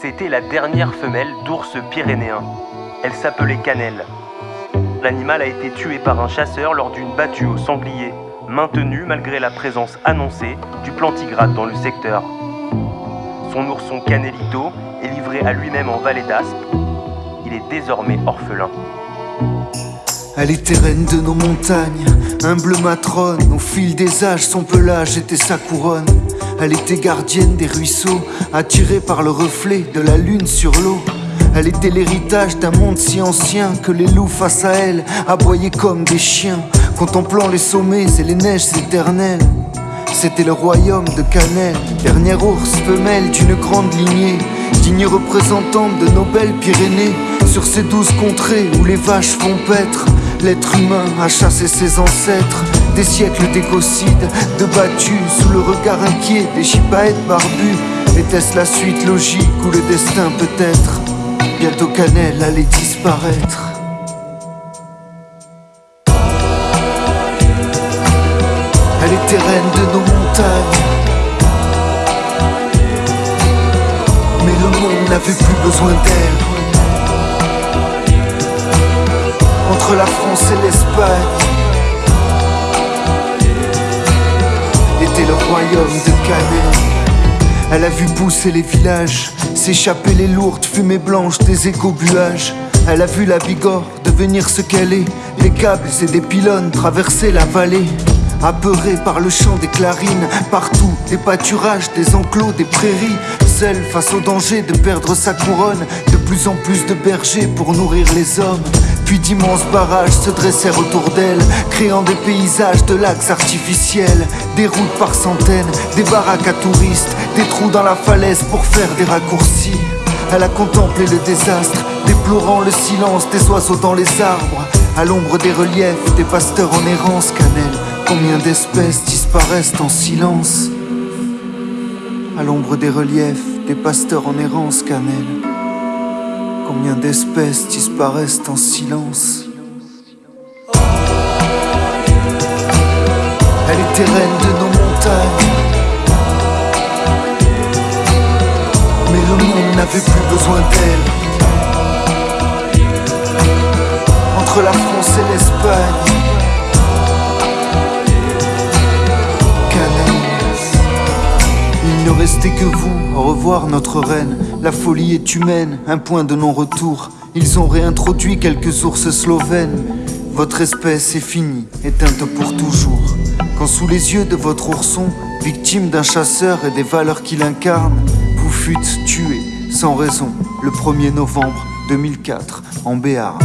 C'était la dernière femelle d'ours pyrénéen. Elle s'appelait Cannelle. L'animal a été tué par un chasseur lors d'une battue au sanglier, maintenue malgré la présence annoncée du plantigrade dans le secteur. Son ourson Canelito est livré à lui-même en vallée d'Aspe. Il est désormais orphelin. Elle était reine de nos montagnes, humble matrone. Au fil des âges, son pelage était sa couronne. Elle était gardienne des ruisseaux, attirée par le reflet de la lune sur l'eau. Elle était l'héritage d'un monde si ancien que les loups face à elle aboyaient comme des chiens, contemplant les sommets et les neiges éternelles. C'était le royaume de Canel, dernière ours femelle d'une grande lignée, digne représentante de nos belles Pyrénées, sur ces douze contrées où les vaches font paître. L'être humain a chassé ses ancêtres, des siècles d'écocides, de battus sous le regard inquiet des chipaètes barbus. Était-ce la suite logique ou le destin peut-être? Bientôt Canel allait disparaître. Elle était reine de nos montagnes. Mais le monde n'avait plus besoin d'elle. Entre la France et l'Espagne, le royaume de Canel. Elle a vu pousser les villages, s'échapper les lourdes fumées blanches des écobuages. Elle a vu la Bigorre devenir ce qu'elle est, des câbles et des pylônes traverser la vallée. Apeurée par le chant des clarines, partout des pâturages, des enclos, des prairies, seule face au danger de perdre sa couronne, de plus en plus de bergers pour nourrir les hommes. Puis d'immenses barrages se dressèrent autour d'elle, créant des paysages de lacs artificiels, des routes par centaines, des baraques à touristes, des trous dans la falaise pour faire des raccourcis. Elle a contemplé le désastre, déplorant le silence des oiseaux dans les arbres, à l'ombre des reliefs, des pasteurs en errance, cannelle. Combien d'espèces disparaissent en silence? À l'ombre des reliefs, des pasteurs en errance, cannelle. Combien d'espèces disparaissent en silence Elle était reine de nos montagnes. Mais le monde n'avait plus besoin d'elle. Entre la France et l'Espagne. Ne restait que vous, au revoir notre reine. La folie est humaine, un point de non-retour. Ils ont réintroduit quelques ours slovènes. Votre espèce est finie, éteinte pour toujours. Quand sous les yeux de votre ourson, victime d'un chasseur et des valeurs qu'il incarne, vous fûtes tué sans raison le 1er novembre 2004 en Béarn.